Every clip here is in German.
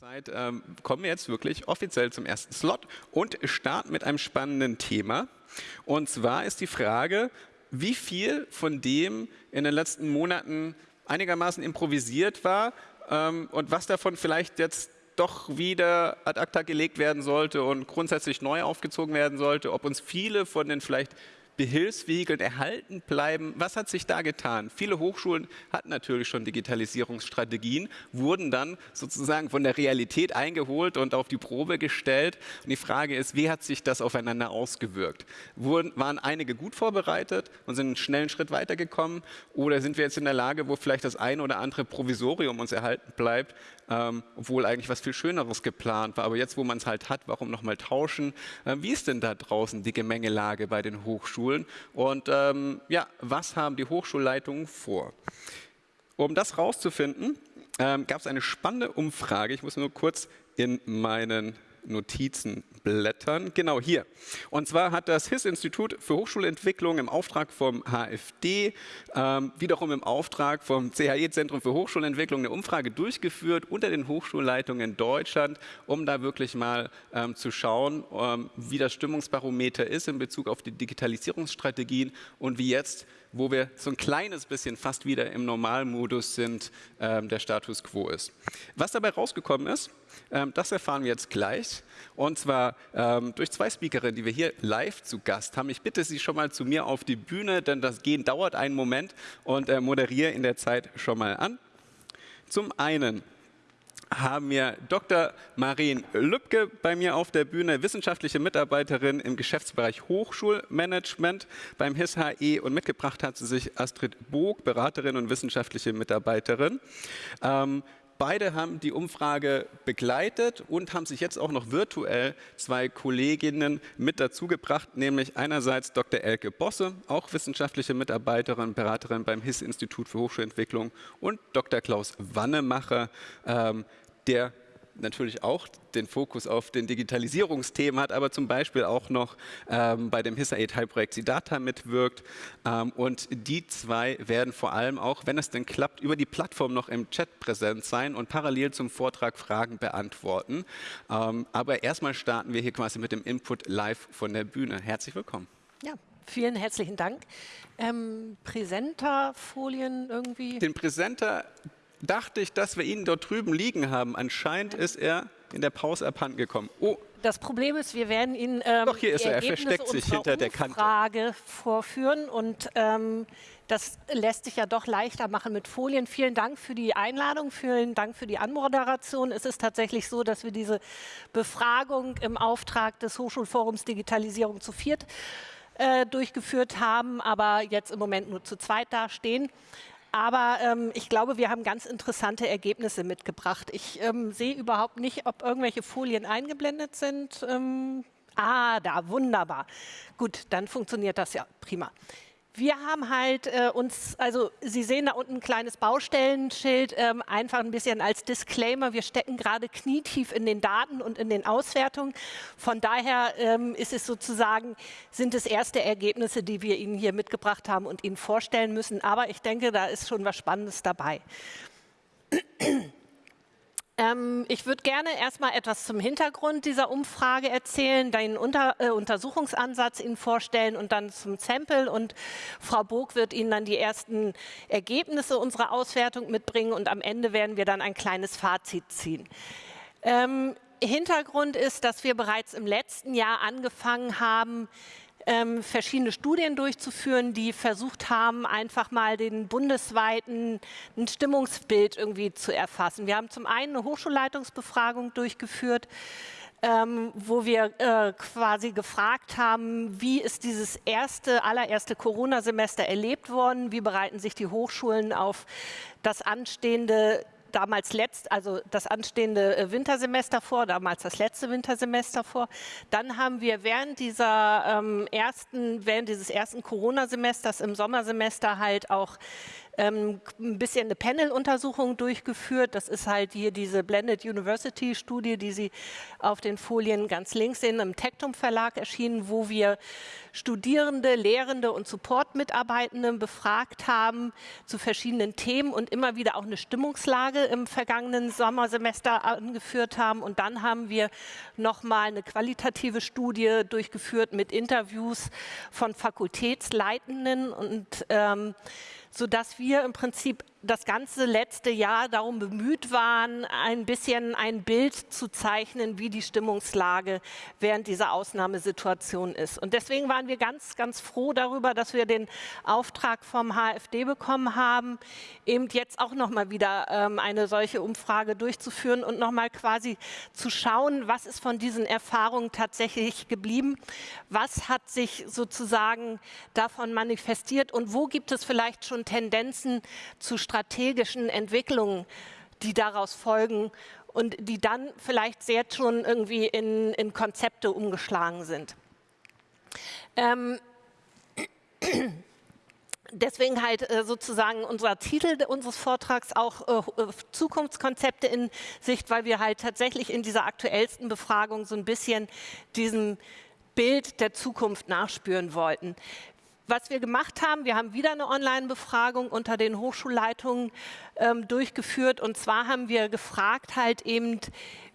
Zeit ähm, kommen wir jetzt wirklich offiziell zum ersten Slot und starten mit einem spannenden Thema. Und zwar ist die Frage, wie viel von dem in den letzten Monaten einigermaßen improvisiert war ähm, und was davon vielleicht jetzt doch wieder ad acta gelegt werden sollte und grundsätzlich neu aufgezogen werden sollte, ob uns viele von den vielleicht Behilfsvehikeln erhalten bleiben. Was hat sich da getan? Viele Hochschulen hatten natürlich schon Digitalisierungsstrategien, wurden dann sozusagen von der Realität eingeholt und auf die Probe gestellt. Und die Frage ist, wie hat sich das aufeinander ausgewirkt? Wurden, waren einige gut vorbereitet und sind einen schnellen Schritt weitergekommen? Oder sind wir jetzt in der Lage, wo vielleicht das eine oder andere Provisorium uns erhalten bleibt, ähm, obwohl eigentlich was viel Schöneres geplant war. Aber jetzt, wo man es halt hat, warum nochmal tauschen? Äh, wie ist denn da draußen die Gemengelage bei den Hochschulen? Und ähm, ja, was haben die Hochschulleitungen vor? Um das rauszufinden, ähm, gab es eine spannende Umfrage. Ich muss nur kurz in meinen Notizen blättern. Genau hier. Und zwar hat das HIS-Institut für Hochschulentwicklung im Auftrag vom HFD, ähm, wiederum im Auftrag vom CHE-Zentrum für Hochschulentwicklung eine Umfrage durchgeführt unter den Hochschulleitungen in Deutschland, um da wirklich mal ähm, zu schauen, ähm, wie das Stimmungsbarometer ist in Bezug auf die Digitalisierungsstrategien und wie jetzt wo wir so ein kleines bisschen fast wieder im Normalmodus sind, ähm, der Status quo ist. Was dabei rausgekommen ist, das erfahren wir jetzt gleich. Und zwar ähm, durch zwei Speakerinnen, die wir hier live zu Gast haben. Ich bitte Sie schon mal zu mir auf die Bühne, denn das Gehen dauert einen Moment und äh, moderiere in der Zeit schon mal an. Zum einen haben wir Dr. Marien Lübke bei mir auf der Bühne, wissenschaftliche Mitarbeiterin im Geschäftsbereich Hochschulmanagement beim HIS-HE und mitgebracht hat sie sich Astrid Bog, Beraterin und wissenschaftliche Mitarbeiterin. Ähm, Beide haben die Umfrage begleitet und haben sich jetzt auch noch virtuell zwei Kolleginnen mit dazugebracht, nämlich einerseits Dr. Elke Bosse, auch wissenschaftliche Mitarbeiterin, Beraterin beim HIS-Institut für Hochschulentwicklung und Dr. Klaus Wannemacher, ähm, der natürlich auch den Fokus auf den Digitalisierungsthemen hat, aber zum Beispiel auch noch ähm, bei dem HISA-E-Teilprojekt SIDATA mitwirkt. Ähm, und die zwei werden vor allem auch, wenn es denn klappt, über die Plattform noch im Chat präsent sein und parallel zum Vortrag Fragen beantworten. Ähm, aber erstmal starten wir hier quasi mit dem Input live von der Bühne. Herzlich willkommen. Ja, vielen herzlichen Dank. Ähm, Präsenterfolien irgendwie? Den Präsenter, dachte ich, dass wir ihn dort drüben liegen haben. Anscheinend ist er in der Pause abhanden gekommen. Oh. Das Problem ist, wir werden ihn ähm, Doch, hier ist er. er versteckt sich hinter der Kante. Frage vorführen und ähm, das lässt sich ja doch leichter machen mit Folien. Vielen Dank für die Einladung, vielen Dank für die Anmoderation. Es ist tatsächlich so, dass wir diese Befragung im Auftrag des Hochschulforums Digitalisierung zu viert äh, durchgeführt haben, aber jetzt im Moment nur zu zweit dastehen. Aber ähm, ich glaube, wir haben ganz interessante Ergebnisse mitgebracht. Ich ähm, sehe überhaupt nicht, ob irgendwelche Folien eingeblendet sind. Ähm, ah, da, wunderbar. Gut, dann funktioniert das ja prima. Wir haben halt äh, uns, also Sie sehen da unten ein kleines Baustellenschild, ähm, einfach ein bisschen als Disclaimer. Wir stecken gerade knietief in den Daten und in den Auswertungen. Von daher ähm, ist es sozusagen, sind es erste Ergebnisse, die wir Ihnen hier mitgebracht haben und Ihnen vorstellen müssen. Aber ich denke, da ist schon was Spannendes dabei. Ähm, ich würde gerne erstmal etwas zum Hintergrund dieser Umfrage erzählen, den Unter äh, Untersuchungsansatz Ihnen vorstellen und dann zum Sample. Und Frau Bog wird Ihnen dann die ersten Ergebnisse unserer Auswertung mitbringen und am Ende werden wir dann ein kleines Fazit ziehen. Ähm, Hintergrund ist, dass wir bereits im letzten Jahr angefangen haben, ähm, verschiedene Studien durchzuführen, die versucht haben, einfach mal den bundesweiten ein Stimmungsbild irgendwie zu erfassen. Wir haben zum einen eine Hochschulleitungsbefragung durchgeführt, ähm, wo wir äh, quasi gefragt haben, wie ist dieses erste, allererste Corona-Semester erlebt worden, wie bereiten sich die Hochschulen auf das anstehende damals letzt, also das anstehende äh, Wintersemester vor, damals das letzte Wintersemester vor. Dann haben wir während dieser ähm, ersten, während dieses ersten Corona-Semesters im Sommersemester halt auch ähm, ein bisschen eine Panel-Untersuchung durchgeführt. Das ist halt hier diese Blended University-Studie, die Sie auf den Folien ganz links sehen, im Tectum Verlag erschienen, wo wir Studierende, Lehrende und Support-Mitarbeitende befragt haben zu verschiedenen Themen und immer wieder auch eine Stimmungslage im vergangenen Sommersemester angeführt haben. Und dann haben wir nochmal eine qualitative Studie durchgeführt mit Interviews von Fakultätsleitenden und ähm, sodass wir im Prinzip das ganze letzte Jahr darum bemüht waren, ein bisschen ein Bild zu zeichnen, wie die Stimmungslage während dieser Ausnahmesituation ist. Und deswegen waren wir ganz, ganz froh darüber, dass wir den Auftrag vom HFD bekommen haben, eben jetzt auch noch mal wieder ähm, eine solche Umfrage durchzuführen und noch mal quasi zu schauen, was ist von diesen Erfahrungen tatsächlich geblieben, was hat sich sozusagen davon manifestiert und wo gibt es vielleicht schon Tendenzen zu strategischen Entwicklungen, die daraus folgen und die dann vielleicht sehr schon irgendwie in, in Konzepte umgeschlagen sind. Ähm, Deswegen halt äh, sozusagen unser Titel unseres Vortrags auch äh, äh, Zukunftskonzepte in Sicht, weil wir halt tatsächlich in dieser aktuellsten Befragung so ein bisschen diesem Bild der Zukunft nachspüren wollten. Was wir gemacht haben, wir haben wieder eine Online-Befragung unter den Hochschulleitungen ähm, durchgeführt. Und zwar haben wir gefragt halt eben,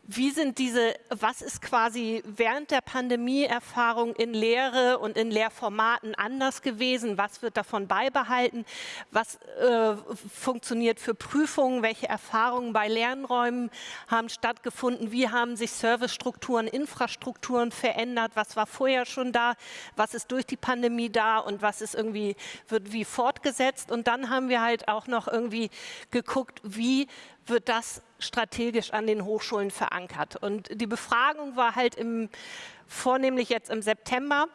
wie sind diese, was ist quasi während der Pandemie-Erfahrung in Lehre und in Lehrformaten anders gewesen? Was wird davon beibehalten? Was äh, funktioniert für Prüfungen? Welche Erfahrungen bei Lernräumen haben stattgefunden? Wie haben sich Servicestrukturen, Infrastrukturen verändert? Was war vorher schon da? Was ist durch die Pandemie da? Und was ist irgendwie, wird wie fortgesetzt? Und dann haben wir halt auch noch irgendwie geguckt, wie wird das strategisch an den Hochschulen verankert. Und die Befragung war halt im, vornehmlich jetzt im September,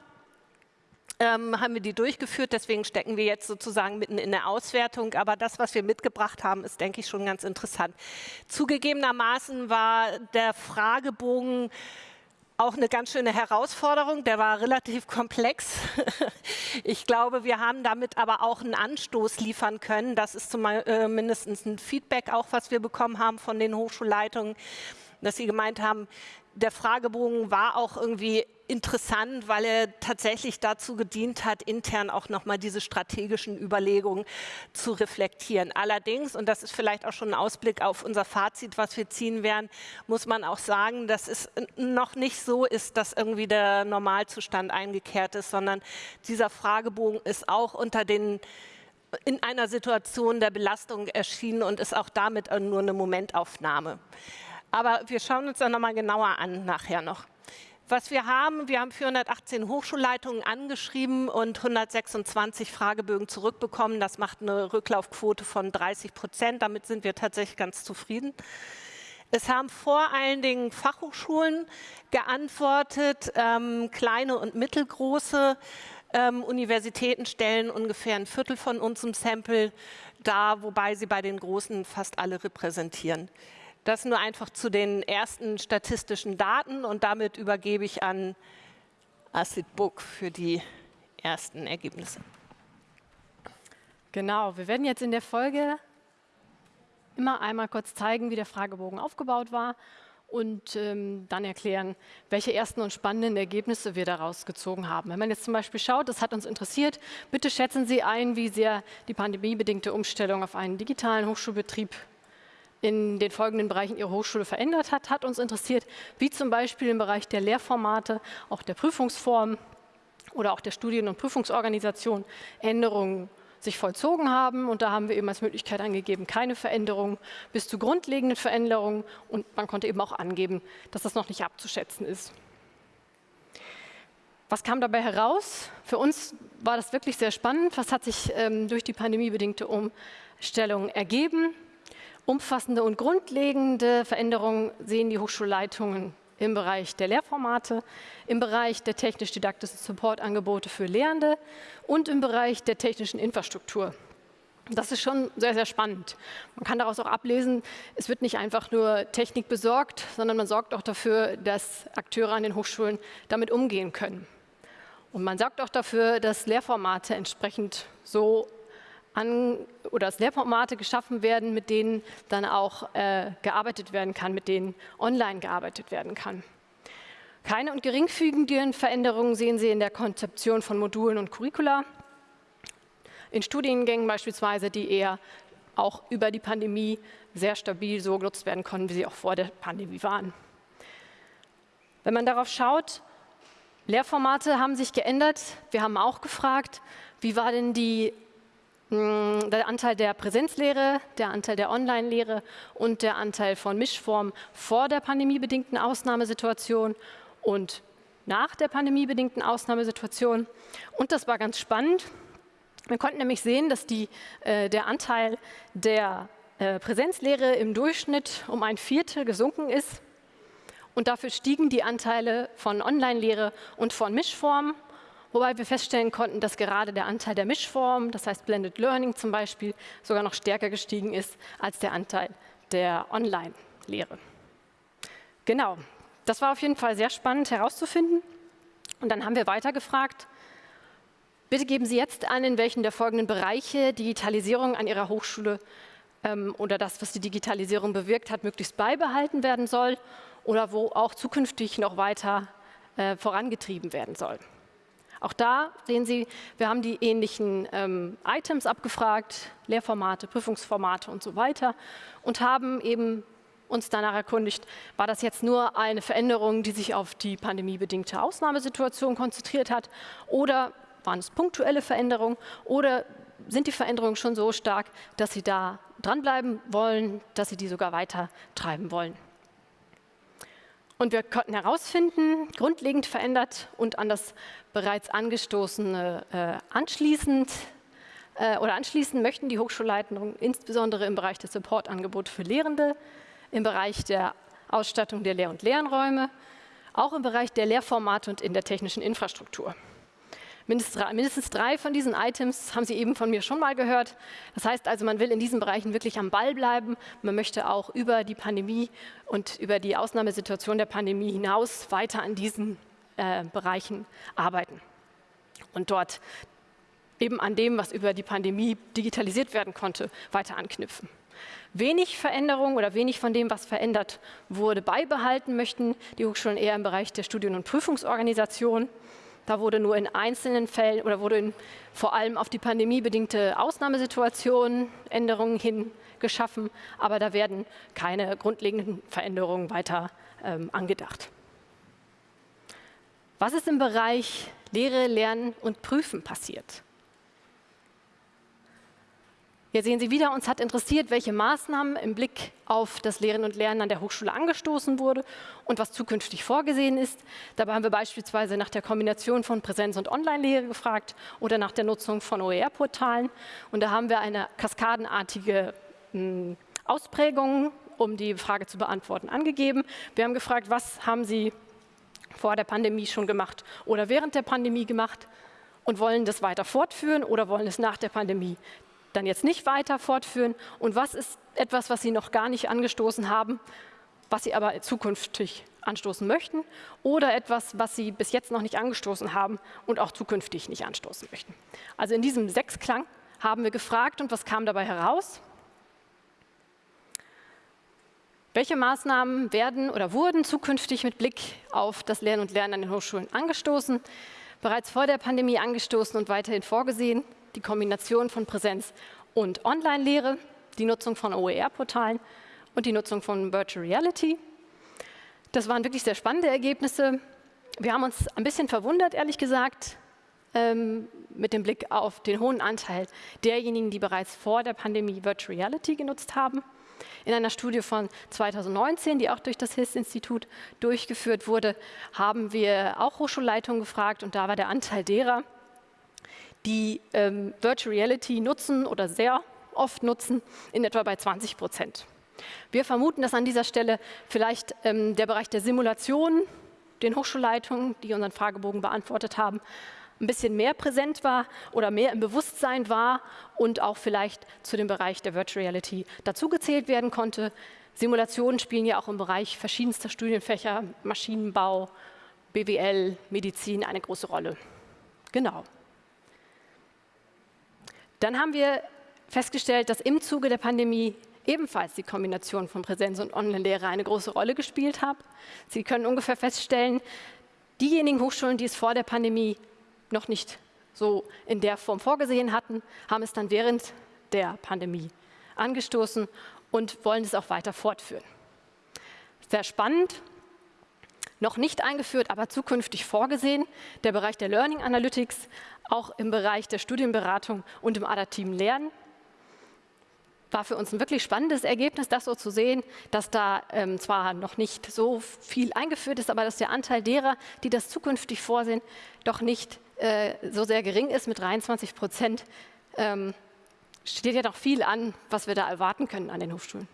ähm, haben wir die durchgeführt, deswegen stecken wir jetzt sozusagen mitten in der Auswertung. Aber das, was wir mitgebracht haben, ist, denke ich, schon ganz interessant. Zugegebenermaßen war der Fragebogen auch eine ganz schöne Herausforderung. Der war relativ komplex. Ich glaube, wir haben damit aber auch einen Anstoß liefern können. Das ist zumindest äh, ein Feedback auch, was wir bekommen haben von den Hochschulleitungen, dass sie gemeint haben, der Fragebogen war auch irgendwie interessant, weil er tatsächlich dazu gedient hat, intern auch nochmal diese strategischen Überlegungen zu reflektieren. Allerdings, und das ist vielleicht auch schon ein Ausblick auf unser Fazit, was wir ziehen werden, muss man auch sagen, dass es noch nicht so ist, dass irgendwie der Normalzustand eingekehrt ist, sondern dieser Fragebogen ist auch unter den in einer Situation der Belastung erschienen und ist auch damit nur eine Momentaufnahme. Aber wir schauen uns dann nochmal genauer an nachher noch. Was wir haben, wir haben 418 Hochschulleitungen angeschrieben und 126 Fragebögen zurückbekommen. Das macht eine Rücklaufquote von 30 Prozent. Damit sind wir tatsächlich ganz zufrieden. Es haben vor allen Dingen Fachhochschulen geantwortet, ähm, kleine und mittelgroße ähm, Universitäten stellen ungefähr ein Viertel von unserem Sample dar, wobei sie bei den großen fast alle repräsentieren. Das nur einfach zu den ersten statistischen Daten und damit übergebe ich an Acid Book für die ersten Ergebnisse. Genau, wir werden jetzt in der Folge immer einmal kurz zeigen, wie der Fragebogen aufgebaut war und ähm, dann erklären, welche ersten und spannenden Ergebnisse wir daraus gezogen haben. Wenn man jetzt zum Beispiel schaut, das hat uns interessiert, bitte schätzen Sie ein, wie sehr die pandemiebedingte Umstellung auf einen digitalen Hochschulbetrieb in den folgenden Bereichen Ihre Hochschule verändert hat, hat uns interessiert, wie zum Beispiel im Bereich der Lehrformate, auch der Prüfungsform oder auch der Studien- und Prüfungsorganisation Änderungen sich vollzogen haben. Und da haben wir eben als Möglichkeit angegeben, keine Veränderungen bis zu grundlegenden Veränderungen. Und man konnte eben auch angeben, dass das noch nicht abzuschätzen ist. Was kam dabei heraus? Für uns war das wirklich sehr spannend. Was hat sich ähm, durch die pandemiebedingte Umstellung ergeben? Umfassende und grundlegende Veränderungen sehen die Hochschulleitungen im Bereich der Lehrformate, im Bereich der technisch-didaktischen Supportangebote für Lehrende und im Bereich der technischen Infrastruktur. Das ist schon sehr, sehr spannend. Man kann daraus auch ablesen, es wird nicht einfach nur Technik besorgt, sondern man sorgt auch dafür, dass Akteure an den Hochschulen damit umgehen können. Und man sorgt auch dafür, dass Lehrformate entsprechend so an, oder dass Lehrformate geschaffen werden, mit denen dann auch äh, gearbeitet werden kann, mit denen online gearbeitet werden kann. Keine und geringfügigen Veränderungen sehen Sie in der Konzeption von Modulen und Curricula. In Studiengängen beispielsweise, die eher auch über die Pandemie sehr stabil so genutzt werden konnten, wie sie auch vor der Pandemie waren. Wenn man darauf schaut, Lehrformate haben sich geändert. Wir haben auch gefragt, wie war denn die, der Anteil der Präsenzlehre, der Anteil der Online-Lehre und der Anteil von Mischformen vor der pandemiebedingten Ausnahmesituation und nach der pandemiebedingten Ausnahmesituation. Und das war ganz spannend. Wir konnten nämlich sehen, dass die, äh, der Anteil der äh, Präsenzlehre im Durchschnitt um ein Viertel gesunken ist. Und dafür stiegen die Anteile von Online-Lehre und von Mischformen, wobei wir feststellen konnten, dass gerade der Anteil der Mischformen, das heißt Blended Learning zum Beispiel, sogar noch stärker gestiegen ist als der Anteil der Online-Lehre. Genau, das war auf jeden Fall sehr spannend herauszufinden. Und dann haben wir weiter gefragt, bitte geben Sie jetzt an, in welchen der folgenden Bereiche Digitalisierung an Ihrer Hochschule ähm, oder das, was die Digitalisierung bewirkt hat, möglichst beibehalten werden soll oder wo auch zukünftig noch weiter äh, vorangetrieben werden soll. Auch da sehen Sie, wir haben die ähnlichen ähm, Items abgefragt, Lehrformate, Prüfungsformate und so weiter und haben eben uns danach erkundigt, war das jetzt nur eine Veränderung, die sich auf die pandemiebedingte Ausnahmesituation konzentriert hat oder waren es punktuelle Veränderungen oder sind die Veränderungen schon so stark, dass Sie da dranbleiben wollen, dass Sie die sogar weiter treiben wollen. Und wir konnten herausfinden, grundlegend verändert und an das bereits angestoßene äh, anschließend äh, oder anschließend möchten die Hochschulleitungen insbesondere im Bereich des Supportangebots für Lehrende, im Bereich der Ausstattung der Lehr- und Lernräume, auch im Bereich der Lehrformate und in der technischen Infrastruktur. Mindestens drei von diesen Items haben Sie eben von mir schon mal gehört. Das heißt also, man will in diesen Bereichen wirklich am Ball bleiben. Man möchte auch über die Pandemie und über die Ausnahmesituation der Pandemie hinaus weiter an diesen äh, Bereichen arbeiten und dort eben an dem, was über die Pandemie digitalisiert werden konnte, weiter anknüpfen. Wenig Veränderung oder wenig von dem, was verändert wurde, beibehalten möchten die Hochschulen eher im Bereich der Studien- und Prüfungsorganisation. Da wurde nur in einzelnen Fällen oder wurde in, vor allem auf die pandemiebedingte Ausnahmesituation Änderungen hin geschaffen, aber da werden keine grundlegenden Veränderungen weiter ähm, angedacht. Was ist im Bereich Lehre, Lernen und Prüfen passiert? Hier sehen Sie wieder, uns hat interessiert, welche Maßnahmen im Blick auf das Lehren und Lernen an der Hochschule angestoßen wurde und was zukünftig vorgesehen ist. Dabei haben wir beispielsweise nach der Kombination von Präsenz- und Online-Lehre gefragt oder nach der Nutzung von OER-Portalen. Und da haben wir eine kaskadenartige hm, Ausprägung, um die Frage zu beantworten, angegeben. Wir haben gefragt, was haben Sie vor der Pandemie schon gemacht oder während der Pandemie gemacht und wollen das weiter fortführen oder wollen es nach der Pandemie dann jetzt nicht weiter fortführen? Und was ist etwas, was Sie noch gar nicht angestoßen haben, was Sie aber zukünftig anstoßen möchten? Oder etwas, was Sie bis jetzt noch nicht angestoßen haben und auch zukünftig nicht anstoßen möchten? Also in diesem Sechsklang haben wir gefragt und was kam dabei heraus? Welche Maßnahmen werden oder wurden zukünftig mit Blick auf das Lernen und Lernen an den Hochschulen angestoßen? Bereits vor der Pandemie angestoßen und weiterhin vorgesehen? Die Kombination von Präsenz und Online-Lehre, die Nutzung von OER-Portalen und die Nutzung von Virtual Reality. Das waren wirklich sehr spannende Ergebnisse. Wir haben uns ein bisschen verwundert, ehrlich gesagt, ähm, mit dem Blick auf den hohen Anteil derjenigen, die bereits vor der Pandemie Virtual Reality genutzt haben. In einer Studie von 2019, die auch durch das HIS-Institut durchgeführt wurde, haben wir auch Hochschulleitungen gefragt und da war der Anteil derer, die ähm, Virtual Reality nutzen oder sehr oft nutzen, in etwa bei 20 Prozent. Wir vermuten, dass an dieser Stelle vielleicht ähm, der Bereich der Simulation, den Hochschulleitungen, die unseren Fragebogen beantwortet haben, ein bisschen mehr präsent war oder mehr im Bewusstsein war und auch vielleicht zu dem Bereich der Virtual Reality dazugezählt werden konnte. Simulationen spielen ja auch im Bereich verschiedenster Studienfächer, Maschinenbau, BWL, Medizin eine große Rolle. Genau. Dann haben wir festgestellt, dass im Zuge der Pandemie ebenfalls die Kombination von Präsenz und Online-Lehre eine große Rolle gespielt hat. Sie können ungefähr feststellen, diejenigen Hochschulen, die es vor der Pandemie noch nicht so in der Form vorgesehen hatten, haben es dann während der Pandemie angestoßen und wollen es auch weiter fortführen. Sehr spannend, noch nicht eingeführt, aber zukünftig vorgesehen, der Bereich der Learning Analytics, auch im Bereich der Studienberatung und im adaptiven Lernen. War für uns ein wirklich spannendes Ergebnis, das so zu sehen, dass da ähm, zwar noch nicht so viel eingeführt ist, aber dass der Anteil derer, die das zukünftig vorsehen, doch nicht äh, so sehr gering ist mit 23 Prozent. Ähm, steht ja noch viel an, was wir da erwarten können an den Hochschulen.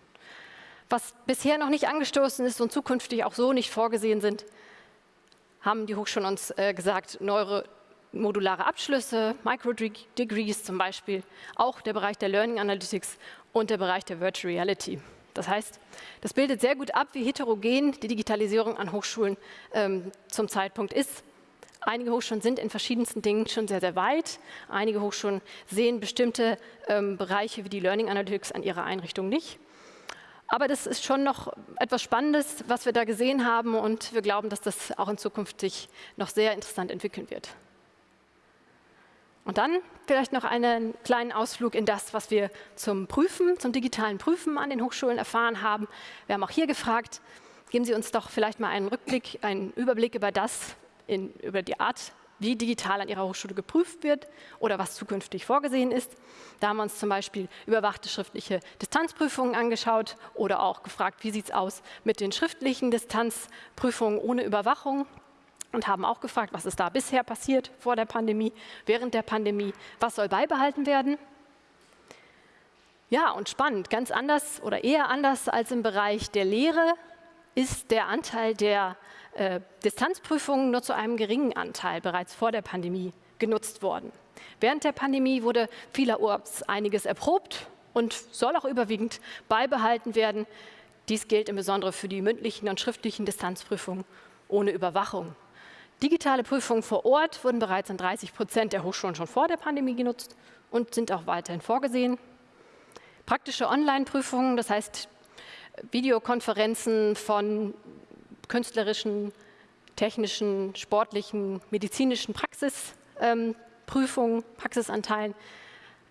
Was bisher noch nicht angestoßen ist und zukünftig auch so nicht vorgesehen sind, haben die Hochschulen uns äh, gesagt, neuere modulare Abschlüsse, Micro-Degrees zum Beispiel, auch der Bereich der Learning Analytics und der Bereich der Virtual Reality. Das heißt, das bildet sehr gut ab, wie heterogen die Digitalisierung an Hochschulen ähm, zum Zeitpunkt ist. Einige Hochschulen sind in verschiedensten Dingen schon sehr, sehr weit. Einige Hochschulen sehen bestimmte ähm, Bereiche wie die Learning Analytics an ihrer Einrichtung nicht. Aber das ist schon noch etwas Spannendes, was wir da gesehen haben und wir glauben, dass das auch in Zukunft sich noch sehr interessant entwickeln wird. Und dann vielleicht noch einen kleinen Ausflug in das, was wir zum Prüfen, zum digitalen Prüfen an den Hochschulen erfahren haben. Wir haben auch hier gefragt, geben Sie uns doch vielleicht mal einen Rückblick, einen Überblick über das, in, über die Art, wie digital an Ihrer Hochschule geprüft wird oder was zukünftig vorgesehen ist. Da haben wir uns zum Beispiel überwachte schriftliche Distanzprüfungen angeschaut oder auch gefragt, wie sieht es aus mit den schriftlichen Distanzprüfungen ohne Überwachung und haben auch gefragt, was ist da bisher passiert vor der Pandemie, während der Pandemie, was soll beibehalten werden. Ja, und spannend, ganz anders oder eher anders als im Bereich der Lehre ist der Anteil der äh, Distanzprüfungen nur zu einem geringen Anteil bereits vor der Pandemie genutzt worden. Während der Pandemie wurde vielerorts einiges erprobt und soll auch überwiegend beibehalten werden. Dies gilt im Besonderen für die mündlichen und schriftlichen Distanzprüfungen ohne Überwachung. Digitale Prüfungen vor Ort wurden bereits in 30 Prozent der Hochschulen schon vor der Pandemie genutzt und sind auch weiterhin vorgesehen. Praktische Online-Prüfungen, das heißt Videokonferenzen von künstlerischen, technischen, sportlichen, medizinischen Praxisprüfungen, ähm, Praxisanteilen,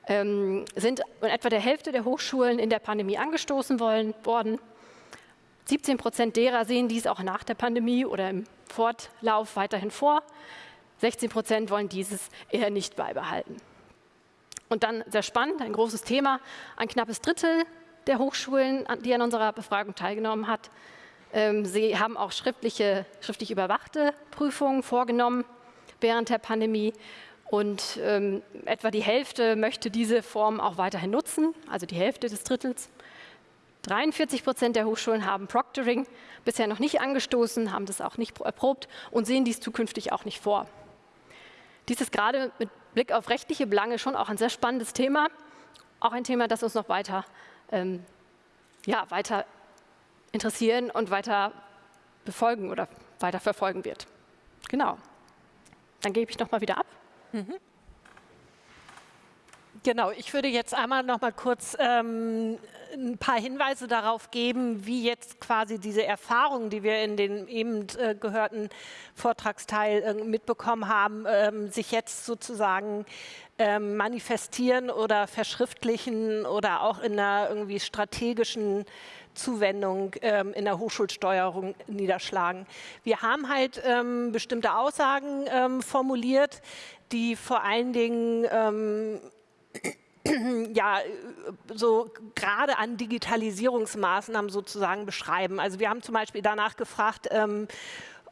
ähm, sind in etwa der Hälfte der Hochschulen in der Pandemie angestoßen wollen, worden. 17 Prozent derer sehen dies auch nach der Pandemie oder im Fortlauf weiterhin vor. 16 Prozent wollen dieses eher nicht beibehalten. Und dann sehr spannend, ein großes Thema, ein knappes Drittel der Hochschulen, die an unserer Befragung teilgenommen hat, ähm, sie haben auch schriftliche, schriftlich überwachte Prüfungen vorgenommen während der Pandemie. Und ähm, etwa die Hälfte möchte diese Form auch weiterhin nutzen, also die Hälfte des Drittels. 43 Prozent der Hochschulen haben Proctoring bisher noch nicht angestoßen, haben das auch nicht erprobt und sehen dies zukünftig auch nicht vor. Dies ist gerade mit Blick auf rechtliche Belange schon auch ein sehr spannendes Thema, auch ein Thema, das uns noch weiter, ähm, ja, weiter interessieren und weiter befolgen oder weiter verfolgen wird. Genau. Dann gebe ich noch mal wieder ab. Mhm. Genau, ich würde jetzt einmal noch mal kurz ähm, ein paar Hinweise darauf geben, wie jetzt quasi diese Erfahrungen, die wir in den eben äh, gehörten Vortragsteil äh, mitbekommen haben, ähm, sich jetzt sozusagen ähm, manifestieren oder verschriftlichen oder auch in einer irgendwie strategischen Zuwendung ähm, in der Hochschulsteuerung niederschlagen. Wir haben halt ähm, bestimmte Aussagen ähm, formuliert, die vor allen Dingen ähm, ja, so gerade an Digitalisierungsmaßnahmen sozusagen beschreiben. Also wir haben zum Beispiel danach gefragt, ähm,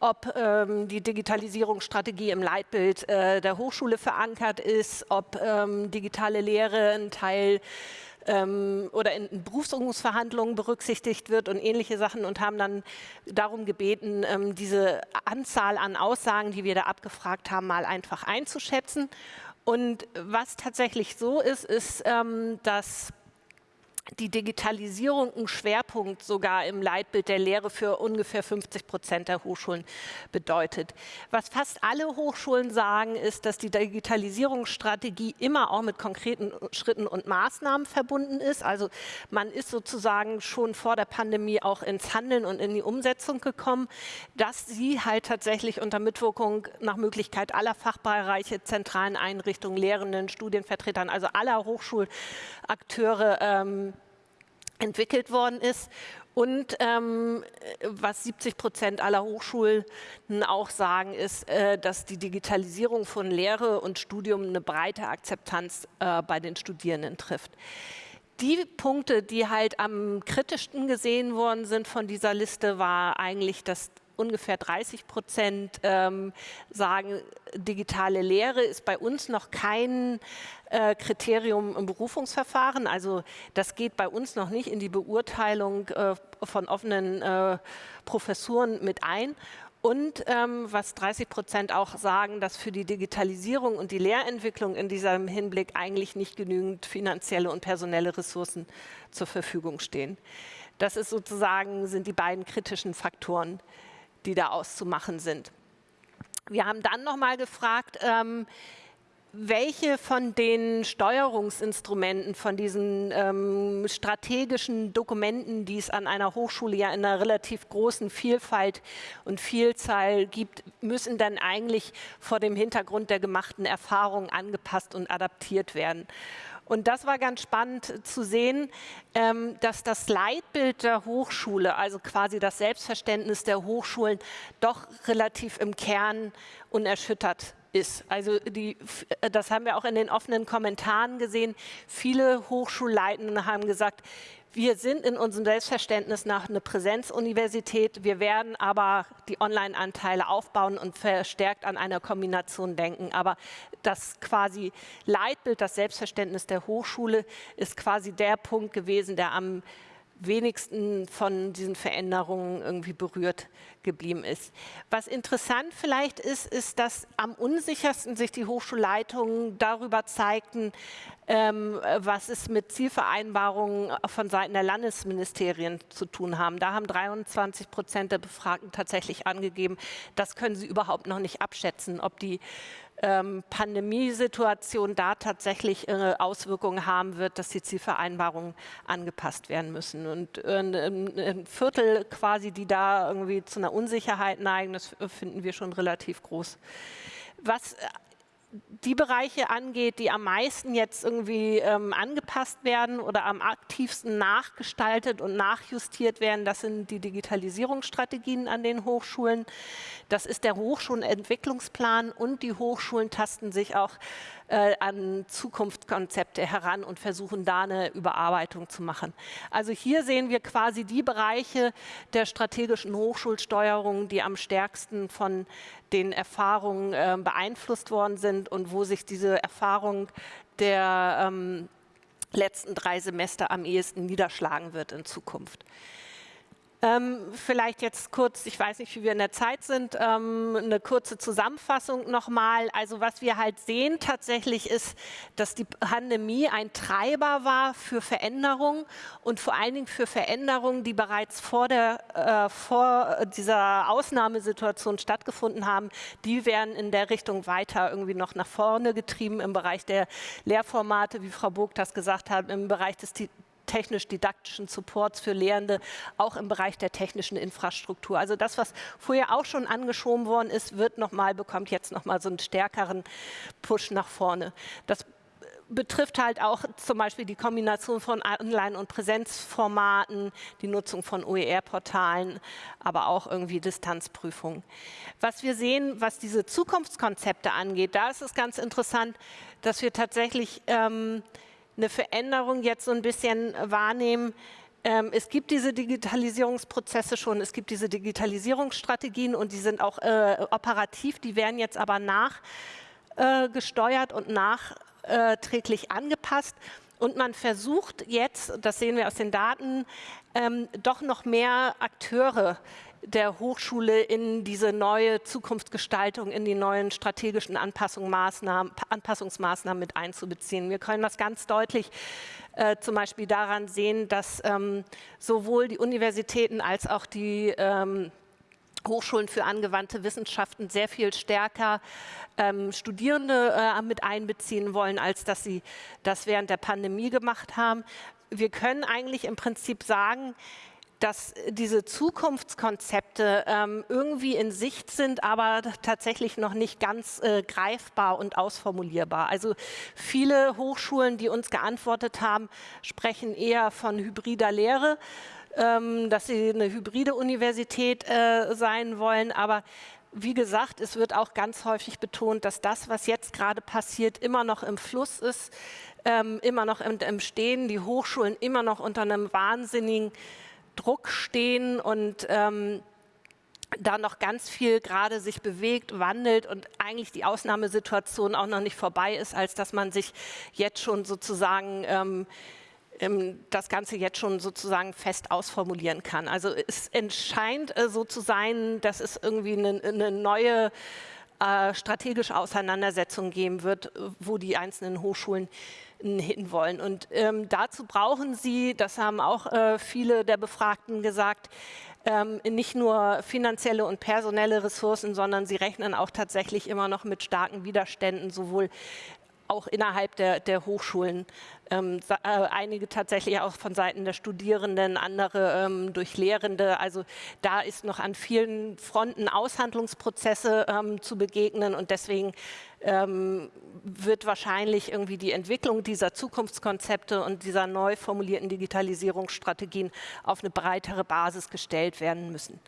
ob ähm, die Digitalisierungsstrategie im Leitbild äh, der Hochschule verankert ist, ob ähm, digitale Lehre ein Teil ähm, oder in Berufsungsverhandlungen berücksichtigt wird und ähnliche Sachen und haben dann darum gebeten, ähm, diese Anzahl an Aussagen, die wir da abgefragt haben, mal einfach einzuschätzen. Und was tatsächlich so ist, ist, ähm, dass die Digitalisierung ein Schwerpunkt sogar im Leitbild der Lehre für ungefähr 50 Prozent der Hochschulen bedeutet. Was fast alle Hochschulen sagen, ist, dass die Digitalisierungsstrategie immer auch mit konkreten Schritten und Maßnahmen verbunden ist. Also man ist sozusagen schon vor der Pandemie auch ins Handeln und in die Umsetzung gekommen, dass sie halt tatsächlich unter Mitwirkung nach Möglichkeit aller Fachbereiche, zentralen Einrichtungen, Lehrenden, Studienvertretern, also aller Hochschulakteure ähm, entwickelt worden ist und ähm, was 70 Prozent aller Hochschulen auch sagen, ist, äh, dass die Digitalisierung von Lehre und Studium eine breite Akzeptanz äh, bei den Studierenden trifft. Die Punkte, die halt am kritischsten gesehen worden sind von dieser Liste, war eigentlich das ungefähr 30 Prozent ähm, sagen, digitale Lehre ist bei uns noch kein äh, Kriterium im Berufungsverfahren. Also das geht bei uns noch nicht in die Beurteilung äh, von offenen äh, Professuren mit ein. Und ähm, was 30 Prozent auch sagen, dass für die Digitalisierung und die Lehrentwicklung in diesem Hinblick eigentlich nicht genügend finanzielle und personelle Ressourcen zur Verfügung stehen. Das ist sozusagen, sind die beiden kritischen Faktoren, die da auszumachen sind. Wir haben dann noch mal gefragt, ähm, welche von den Steuerungsinstrumenten, von diesen ähm, strategischen Dokumenten, die es an einer Hochschule ja in einer relativ großen Vielfalt und Vielzahl gibt, müssen dann eigentlich vor dem Hintergrund der gemachten Erfahrungen angepasst und adaptiert werden. Und das war ganz spannend zu sehen, ähm, dass das Leitbild der Hochschule, also quasi das Selbstverständnis der Hochschulen, doch relativ im Kern unerschüttert ist. Also die, das haben wir auch in den offenen Kommentaren gesehen. Viele Hochschulleitenden haben gesagt, wir sind in unserem Selbstverständnis nach einer Präsenzuniversität. Wir werden aber die Online-Anteile aufbauen und verstärkt an einer Kombination denken. Aber das quasi Leitbild, das Selbstverständnis der Hochschule ist quasi der Punkt gewesen, der am wenigsten von diesen Veränderungen irgendwie berührt geblieben ist. Was interessant vielleicht ist, ist, dass am unsichersten sich die Hochschulleitungen darüber zeigten, ähm, was es mit Zielvereinbarungen von Seiten der Landesministerien zu tun haben. Da haben 23 Prozent der Befragten tatsächlich angegeben, das können sie überhaupt noch nicht abschätzen, ob die ähm, Pandemiesituation da tatsächlich äh, Auswirkungen haben wird, dass die Zielvereinbarungen angepasst werden müssen. Und äh, ein Viertel quasi, die da irgendwie zu einer Unsicherheit neigen, das finden wir schon relativ groß. Was die Bereiche angeht, die am meisten jetzt irgendwie ähm, angepasst werden oder am aktivsten nachgestaltet und nachjustiert werden, das sind die Digitalisierungsstrategien an den Hochschulen. Das ist der Hochschulentwicklungsplan und die Hochschulen tasten sich auch äh, an Zukunftskonzepte heran und versuchen da eine Überarbeitung zu machen. Also hier sehen wir quasi die Bereiche der strategischen Hochschulsteuerung, die am stärksten von den Erfahrungen äh, beeinflusst worden sind und wo sich diese Erfahrung der ähm, letzten drei Semester am ehesten niederschlagen wird in Zukunft. Ähm, vielleicht jetzt kurz, ich weiß nicht, wie wir in der Zeit sind, ähm, eine kurze Zusammenfassung nochmal. Also was wir halt sehen tatsächlich ist, dass die Pandemie ein Treiber war für Veränderungen und vor allen Dingen für Veränderungen, die bereits vor, der, äh, vor dieser Ausnahmesituation stattgefunden haben. Die werden in der Richtung weiter irgendwie noch nach vorne getrieben im Bereich der Lehrformate, wie Frau Burg das gesagt hat, im Bereich des technisch-didaktischen Supports für Lehrende, auch im Bereich der technischen Infrastruktur. Also das, was vorher auch schon angeschoben worden ist, wird noch mal, bekommt jetzt noch mal so einen stärkeren Push nach vorne. Das betrifft halt auch zum Beispiel die Kombination von Online- und Präsenzformaten, die Nutzung von OER-Portalen, aber auch irgendwie Distanzprüfungen. Was wir sehen, was diese Zukunftskonzepte angeht, da ist es ganz interessant, dass wir tatsächlich ähm, eine Veränderung jetzt so ein bisschen wahrnehmen. Ähm, es gibt diese Digitalisierungsprozesse schon, es gibt diese Digitalisierungsstrategien und die sind auch äh, operativ, die werden jetzt aber nachgesteuert äh, und nachträglich angepasst. Und man versucht jetzt, das sehen wir aus den Daten, ähm, doch noch mehr Akteure der Hochschule in diese neue Zukunftsgestaltung, in die neuen strategischen Anpassungsmaßnahmen, mit einzubeziehen. Wir können das ganz deutlich äh, zum Beispiel daran sehen, dass ähm, sowohl die Universitäten als auch die ähm, Hochschulen für angewandte Wissenschaften sehr viel stärker ähm, Studierende äh, mit einbeziehen wollen, als dass sie das während der Pandemie gemacht haben. Wir können eigentlich im Prinzip sagen, dass diese Zukunftskonzepte ähm, irgendwie in Sicht sind, aber tatsächlich noch nicht ganz äh, greifbar und ausformulierbar. Also viele Hochschulen, die uns geantwortet haben, sprechen eher von hybrider Lehre, ähm, dass sie eine hybride Universität äh, sein wollen, aber wie gesagt, es wird auch ganz häufig betont, dass das, was jetzt gerade passiert, immer noch im Fluss ist, ähm, immer noch im, im Stehen, die Hochschulen immer noch unter einem wahnsinnigen Druck stehen und ähm, da noch ganz viel gerade sich bewegt, wandelt und eigentlich die Ausnahmesituation auch noch nicht vorbei ist, als dass man sich jetzt schon sozusagen ähm, ähm, das Ganze jetzt schon sozusagen fest ausformulieren kann. Also es scheint äh, so zu sein, dass es irgendwie eine, eine neue äh, strategische Auseinandersetzung geben wird, wo die einzelnen Hochschulen hinwollen. Und ähm, dazu brauchen sie, das haben auch äh, viele der Befragten gesagt, ähm, nicht nur finanzielle und personelle Ressourcen, sondern sie rechnen auch tatsächlich immer noch mit starken Widerständen, sowohl auch innerhalb der, der Hochschulen. Ähm, äh, einige tatsächlich auch von Seiten der Studierenden, andere ähm, durch Lehrende. Also da ist noch an vielen Fronten Aushandlungsprozesse ähm, zu begegnen und deswegen ähm, wird wahrscheinlich irgendwie die Entwicklung dieser Zukunftskonzepte und dieser neu formulierten Digitalisierungsstrategien auf eine breitere Basis gestellt werden müssen.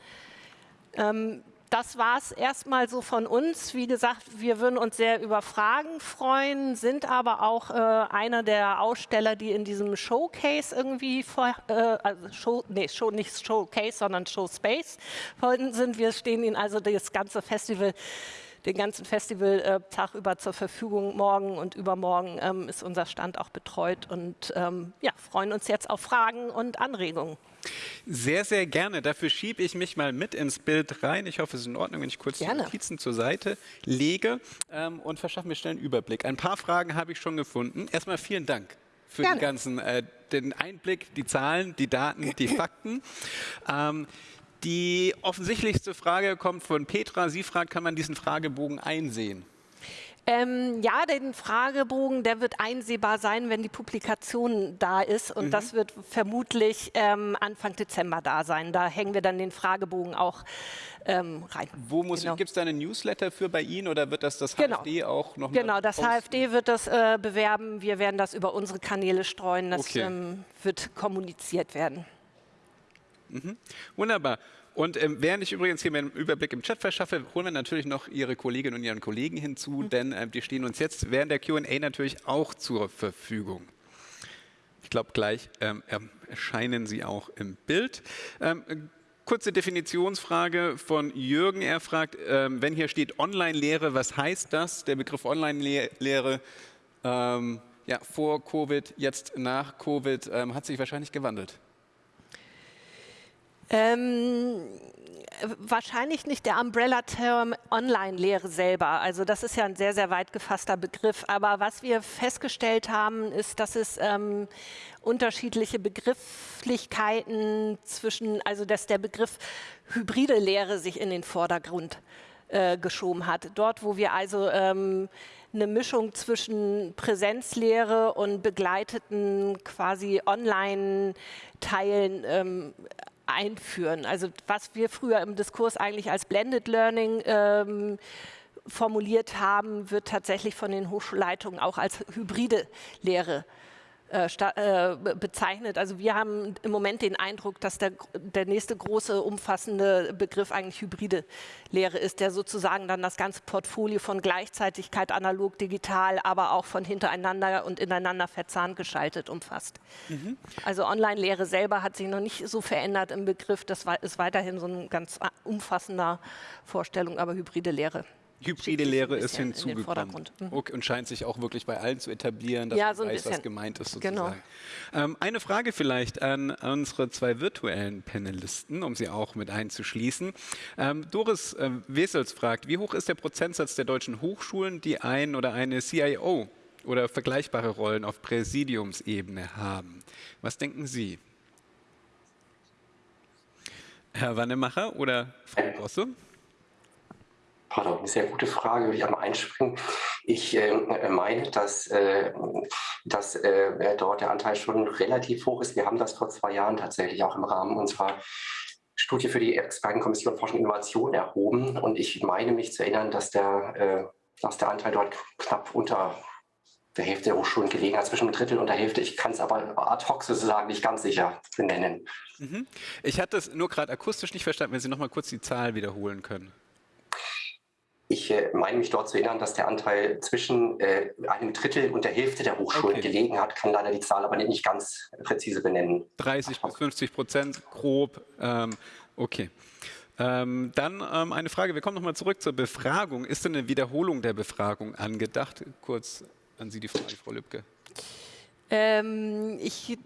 Das war es erstmal so von uns. Wie gesagt, wir würden uns sehr über Fragen freuen, sind aber auch äh, einer der Aussteller, die in diesem Showcase irgendwie, vor, äh, also Show, nee, Show, nicht Showcase, sondern Showspace sind. Wir stehen Ihnen also das ganze Festival den ganzen Festivaltag über zur Verfügung. Morgen und übermorgen ähm, ist unser Stand auch betreut und ähm, ja, freuen uns jetzt auf Fragen und Anregungen. Sehr, sehr gerne. Dafür schiebe ich mich mal mit ins Bild rein. Ich hoffe, es ist in Ordnung, wenn ich kurz gerne. die Notizen zur Seite lege ähm, und verschaffe mir schnell einen Überblick. Ein paar Fragen habe ich schon gefunden. Erstmal vielen Dank für Gerne. den ganzen, äh, den Einblick, die Zahlen, die Daten, die Fakten. Ähm, die offensichtlichste Frage kommt von Petra. Sie fragt, kann man diesen Fragebogen einsehen? Ähm, ja, den Fragebogen, der wird einsehbar sein, wenn die Publikation da ist. Und mhm. das wird vermutlich ähm, Anfang Dezember da sein. Da hängen wir dann den Fragebogen auch ähm, rein. Wo muss genau. gibt es da einen Newsletter für bei Ihnen oder wird das das genau. HFD auch noch Genau, das posten? HFD wird das äh, bewerben. Wir werden das über unsere Kanäle streuen. Das okay. Ähm, wird kommuniziert werden. Mhm. Wunderbar. Und ähm, während ich übrigens hier meinen Überblick im Chat verschaffe, holen wir natürlich noch Ihre Kolleginnen und Ihren Kollegen hinzu, mhm. denn äh, die stehen uns jetzt während der Q&A natürlich auch zur Verfügung. Ich glaube, gleich ähm, erscheinen sie auch im Bild. Ähm, kurze Definitionsfrage von Jürgen. Er fragt, ähm, wenn hier steht Online-Lehre, was heißt das? Der Begriff Online-Lehre ähm, ja, vor Covid, jetzt nach Covid, ähm, hat sich wahrscheinlich gewandelt. Ähm, wahrscheinlich nicht der Umbrella-Term Online-Lehre selber. Also das ist ja ein sehr, sehr weit gefasster Begriff. Aber was wir festgestellt haben, ist, dass es ähm, unterschiedliche Begrifflichkeiten zwischen, also dass der Begriff hybride Lehre sich in den Vordergrund äh, geschoben hat. Dort, wo wir also ähm, eine Mischung zwischen Präsenzlehre und begleiteten quasi Online-Teilen ähm, einführen. Also was wir früher im Diskurs eigentlich als Blended Learning ähm, formuliert haben, wird tatsächlich von den Hochschulleitungen auch als hybride Lehre bezeichnet. Also wir haben im Moment den Eindruck, dass der, der nächste große umfassende Begriff eigentlich hybride Lehre ist, der sozusagen dann das ganze Portfolio von Gleichzeitigkeit, analog, digital, aber auch von hintereinander und ineinander verzahnt geschaltet umfasst. Mhm. Also Online-Lehre selber hat sich noch nicht so verändert im Begriff. Das ist weiterhin so eine ganz umfassender Vorstellung, aber hybride Lehre. Hybride Lehre ist hinzugekommen. Mhm. Okay, und scheint sich auch wirklich bei allen zu etablieren, dass ja, man so weiß, bisschen. was gemeint ist Genau. sozusagen. Genau. Ähm, eine Frage vielleicht an unsere zwei virtuellen Panelisten, um sie auch mit einzuschließen. Ähm, Doris äh, Wesels fragt, wie hoch ist der Prozentsatz der deutschen Hochschulen, die ein oder eine CIO oder vergleichbare Rollen auf Präsidiumsebene haben? Was denken Sie? Herr Wannemacher oder Frau Bosse? Pardon, eine sehr gute Frage, würde ich einmal einspringen. Ich äh, meine, dass, äh, dass äh, dort der Anteil schon relativ hoch ist. Wir haben das vor zwei Jahren tatsächlich auch im Rahmen unserer Studie für die Expertenkommission Forschung und Innovation erhoben. Und ich meine mich zu erinnern, dass der, äh, dass der Anteil dort knapp unter der Hälfte der Hochschulen gelegen hat, zwischen einem Drittel und der Hälfte. Ich kann es aber ad hoc sozusagen nicht ganz sicher benennen. Mhm. Ich hatte es nur gerade akustisch nicht verstanden, wenn Sie noch mal kurz die Zahl wiederholen können. Ich äh, meine mich dort zu erinnern, dass der Anteil zwischen äh, einem Drittel und der Hälfte der Hochschulen okay. gelegen hat, kann leider die Zahl aber nicht ganz präzise benennen. 30 bis 50 Prozent grob. Ähm, okay. Ähm, dann ähm, eine Frage, wir kommen nochmal zurück zur Befragung. Ist denn eine Wiederholung der Befragung angedacht? Kurz an Sie die Frage, Frau Lübcke. Ähm, ich,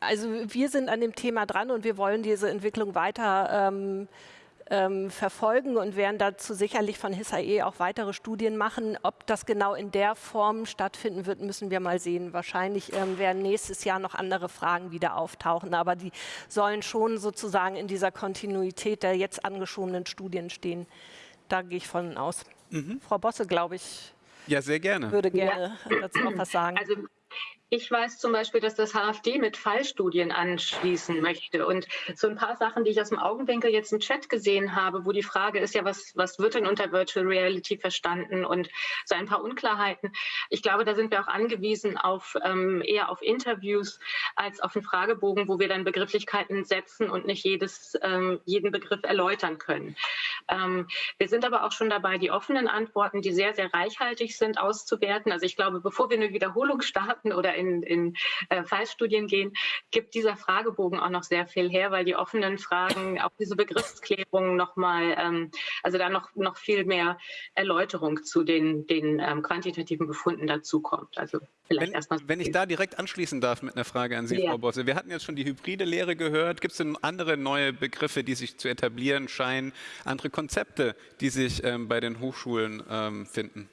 also wir sind an dem Thema dran und wir wollen diese Entwicklung weiter ähm, ähm, verfolgen und werden dazu sicherlich von HISAE auch weitere Studien machen. Ob das genau in der Form stattfinden wird, müssen wir mal sehen. Wahrscheinlich ähm, werden nächstes Jahr noch andere Fragen wieder auftauchen, aber die sollen schon sozusagen in dieser Kontinuität der jetzt angeschobenen Studien stehen. Da gehe ich von aus. Mhm. Frau Bosse, glaube ich, ja, sehr gerne. würde gerne ja. dazu noch was sagen. Also ich weiß zum Beispiel, dass das HFD mit Fallstudien anschließen möchte. Und so ein paar Sachen, die ich aus dem Augenwinkel jetzt im Chat gesehen habe, wo die Frage ist ja, was, was wird denn unter Virtual Reality verstanden und so ein paar Unklarheiten. Ich glaube, da sind wir auch angewiesen auf ähm, eher auf Interviews als auf einen Fragebogen, wo wir dann Begrifflichkeiten setzen und nicht jedes, ähm, jeden Begriff erläutern können. Ähm, wir sind aber auch schon dabei, die offenen Antworten, die sehr, sehr reichhaltig sind, auszuwerten. Also ich glaube, bevor wir eine Wiederholung starten oder in, in äh, Fallstudien gehen, gibt dieser Fragebogen auch noch sehr viel her, weil die offenen Fragen, auch diese Begriffsklärung nochmal, ähm, also da noch, noch viel mehr Erläuterung zu den, den ähm, quantitativen Befunden dazukommt. Also vielleicht wenn, erstmal. Wenn ich da direkt anschließen darf mit einer Frage an Sie, ja. Frau Bosse. Wir hatten jetzt schon die hybride Lehre gehört. Gibt es denn andere neue Begriffe, die sich zu etablieren scheinen, andere Konzepte, die sich ähm, bei den Hochschulen ähm, finden?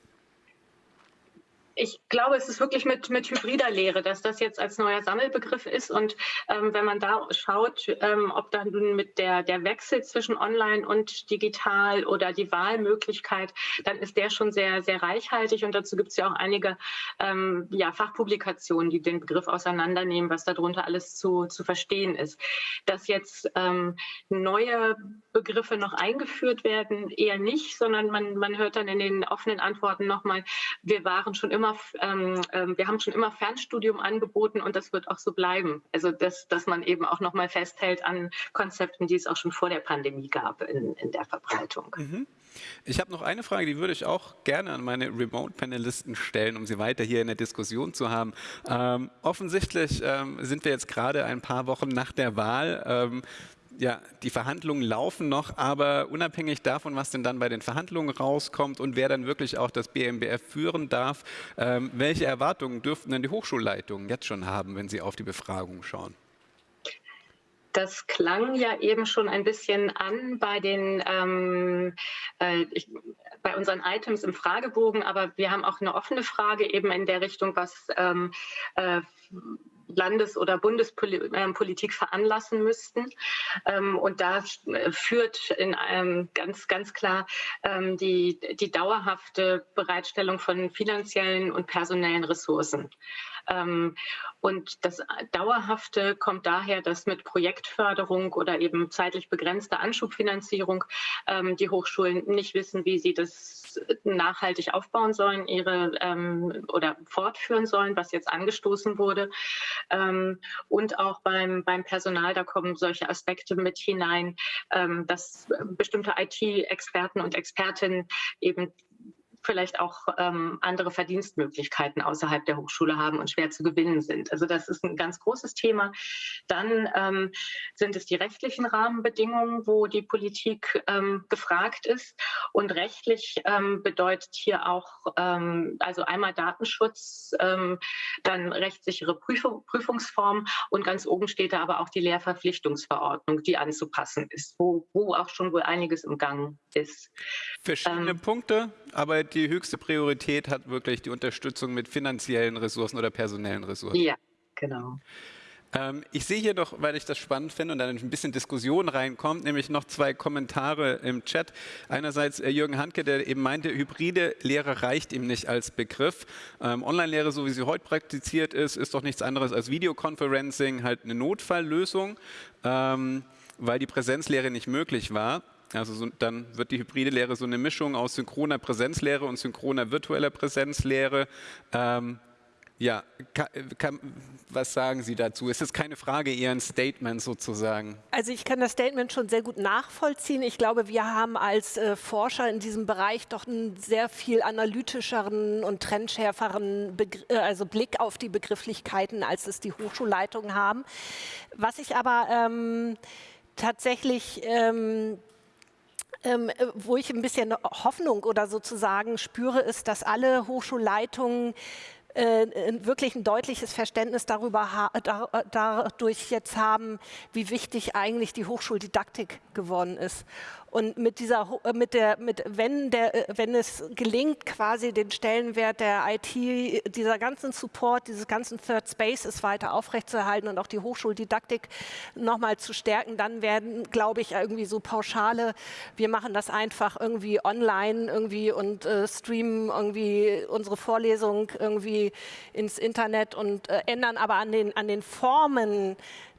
Ich glaube, es ist wirklich mit, mit hybrider Lehre, dass das jetzt als neuer Sammelbegriff ist. Und ähm, wenn man da schaut, ähm, ob dann mit der, der Wechsel zwischen online und digital oder die Wahlmöglichkeit, dann ist der schon sehr, sehr reichhaltig. Und dazu gibt es ja auch einige ähm, ja, Fachpublikationen, die den Begriff auseinandernehmen, was darunter alles zu, zu verstehen ist. Dass jetzt ähm, neue Begriffe noch eingeführt werden, eher nicht, sondern man, man hört dann in den offenen Antworten nochmal, wir waren schon immer, ähm, ähm, wir haben schon immer Fernstudium angeboten und das wird auch so bleiben. Also dass, dass man eben auch nochmal festhält an Konzepten, die es auch schon vor der Pandemie gab in, in der Verbreitung. Mhm. Ich habe noch eine Frage, die würde ich auch gerne an meine Remote-Panelisten stellen, um sie weiter hier in der Diskussion zu haben. Ähm, offensichtlich ähm, sind wir jetzt gerade ein paar Wochen nach der Wahl. Ähm, ja, die Verhandlungen laufen noch, aber unabhängig davon, was denn dann bei den Verhandlungen rauskommt und wer dann wirklich auch das BMBF führen darf, ähm, welche Erwartungen dürften denn die Hochschulleitungen jetzt schon haben, wenn sie auf die Befragung schauen? Das klang ja eben schon ein bisschen an bei den ähm, äh, ich, bei unseren Items im Fragebogen, aber wir haben auch eine offene Frage eben in der Richtung, was ähm, äh, Landes- oder Bundespolitik veranlassen müssten. Ähm, und da äh, führt in einem ganz, ganz klar ähm, die, die dauerhafte Bereitstellung von finanziellen und personellen Ressourcen. Ähm, und das Dauerhafte kommt daher, dass mit Projektförderung oder eben zeitlich begrenzter Anschubfinanzierung ähm, die Hochschulen nicht wissen, wie sie das nachhaltig aufbauen sollen, ihre ähm, oder fortführen sollen, was jetzt angestoßen wurde. Ähm, und auch beim, beim Personal, da kommen solche Aspekte mit hinein, ähm, dass bestimmte IT-Experten und Expertinnen eben vielleicht auch ähm, andere Verdienstmöglichkeiten außerhalb der Hochschule haben und schwer zu gewinnen sind. Also das ist ein ganz großes Thema. Dann ähm, sind es die rechtlichen Rahmenbedingungen, wo die Politik ähm, gefragt ist. Und rechtlich ähm, bedeutet hier auch ähm, also einmal Datenschutz, ähm, dann rechtssichere Prüfung, Prüfungsform und ganz oben steht da aber auch die Lehrverpflichtungsverordnung, die anzupassen ist, wo, wo auch schon wohl einiges im Gang ist. Verschiedene Punkte, aber die höchste Priorität hat wirklich die Unterstützung mit finanziellen Ressourcen oder personellen Ressourcen. Ja, genau. Ähm, ich sehe hier noch, weil ich das spannend finde und dann ein bisschen Diskussion reinkommt, nämlich noch zwei Kommentare im Chat. Einerseits äh, Jürgen Handke, der eben meinte, hybride Lehre reicht ihm nicht als Begriff. Ähm, Online-Lehre, so wie sie heute praktiziert ist, ist doch nichts anderes als Videoconferencing, halt eine Notfalllösung, ähm, weil die Präsenzlehre nicht möglich war. Also so, dann wird die hybride Lehre so eine Mischung aus synchroner Präsenzlehre und synchroner virtueller Präsenzlehre. Ähm, ja, kann, kann, was sagen Sie dazu? Ist es keine Frage, eher ein Statement sozusagen? Also ich kann das Statement schon sehr gut nachvollziehen. Ich glaube, wir haben als äh, Forscher in diesem Bereich doch einen sehr viel analytischeren und trendschärferen Begr äh, also Blick auf die Begrifflichkeiten, als es die Hochschulleitungen haben. Was ich aber ähm, tatsächlich ähm, ähm, äh, wo ich ein bisschen Hoffnung oder sozusagen spüre, ist, dass alle Hochschulleitungen wirklich ein deutliches Verständnis darüber da, dadurch jetzt haben, wie wichtig eigentlich die Hochschuldidaktik geworden ist. Und mit dieser, äh, mit der, mit, wenn, der, äh, wenn es gelingt, quasi den Stellenwert der IT, dieser ganzen Support, dieses ganzen Third Spaces weiter aufrechtzuerhalten und auch die Hochschuldidaktik nochmal zu stärken, dann werden, glaube ich, irgendwie so pauschale, wir machen das einfach irgendwie online irgendwie und äh, streamen irgendwie unsere Vorlesung irgendwie ins Internet und äh, ändern aber an den, an den Formen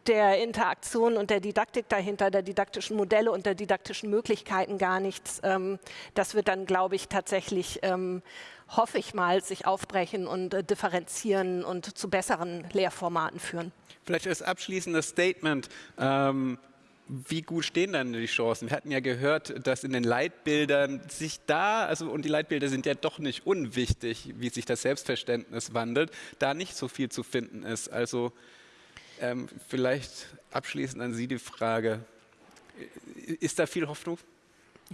der Interaktion und der Didaktik dahinter, der didaktischen Modelle und der didaktischen Möglichkeiten gar nichts. Ähm, das wird dann, glaube ich, tatsächlich, ähm, hoffe ich mal, sich aufbrechen und äh, differenzieren und zu besseren Lehrformaten führen. Vielleicht als abschließendes Statement. Ähm wie gut stehen dann die Chancen? Wir hatten ja gehört, dass in den Leitbildern sich da, also und die Leitbilder sind ja doch nicht unwichtig, wie sich das Selbstverständnis wandelt, da nicht so viel zu finden ist. Also ähm, vielleicht abschließend an Sie die Frage, ist da viel Hoffnung?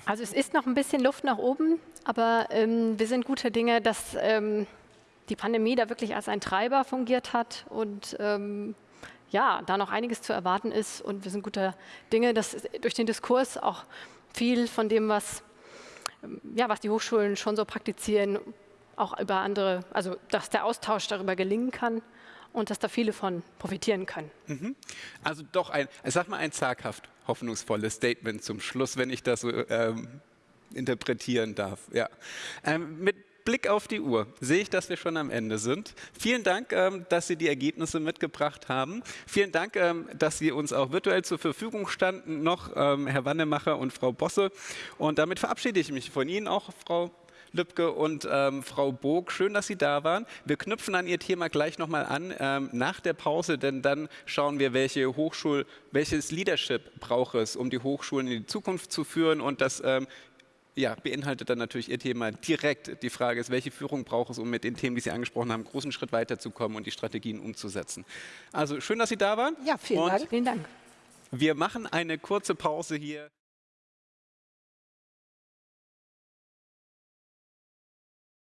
Also es ist noch ein bisschen Luft nach oben, aber ähm, wir sind guter Dinge, dass ähm, die Pandemie da wirklich als ein Treiber fungiert hat und ähm, ja, da noch einiges zu erwarten ist. Und wir sind guter Dinge, dass durch den Diskurs auch viel von dem, was, ähm, ja, was die Hochschulen schon so praktizieren, auch über andere, also dass der Austausch darüber gelingen kann und dass da viele von profitieren können. Mhm. Also doch ein, sag mal ein zaghaft hoffnungsvolles Statement zum Schluss, wenn ich das so ähm, interpretieren darf. Ja. Ähm, mit Blick auf die Uhr sehe ich, dass wir schon am Ende sind. Vielen Dank, ähm, dass Sie die Ergebnisse mitgebracht haben. Vielen Dank, ähm, dass Sie uns auch virtuell zur Verfügung standen, noch ähm, Herr Wannemacher und Frau Bosse. Und damit verabschiede ich mich von Ihnen auch, Frau Lübcke und ähm, Frau Bog. Schön, dass Sie da waren. Wir knüpfen an Ihr Thema gleich nochmal an ähm, nach der Pause, denn dann schauen wir, welche Hochschul, welches Leadership braucht es, um die Hochschulen in die Zukunft zu führen. Und das ähm, ja, beinhaltet dann natürlich Ihr Thema direkt. Die Frage ist, welche Führung braucht es, um mit den Themen, die Sie angesprochen haben, einen großen Schritt weiterzukommen und die Strategien umzusetzen. Also schön, dass Sie da waren. Ja, vielen und Dank. Vielen Dank. Wir machen eine kurze Pause hier.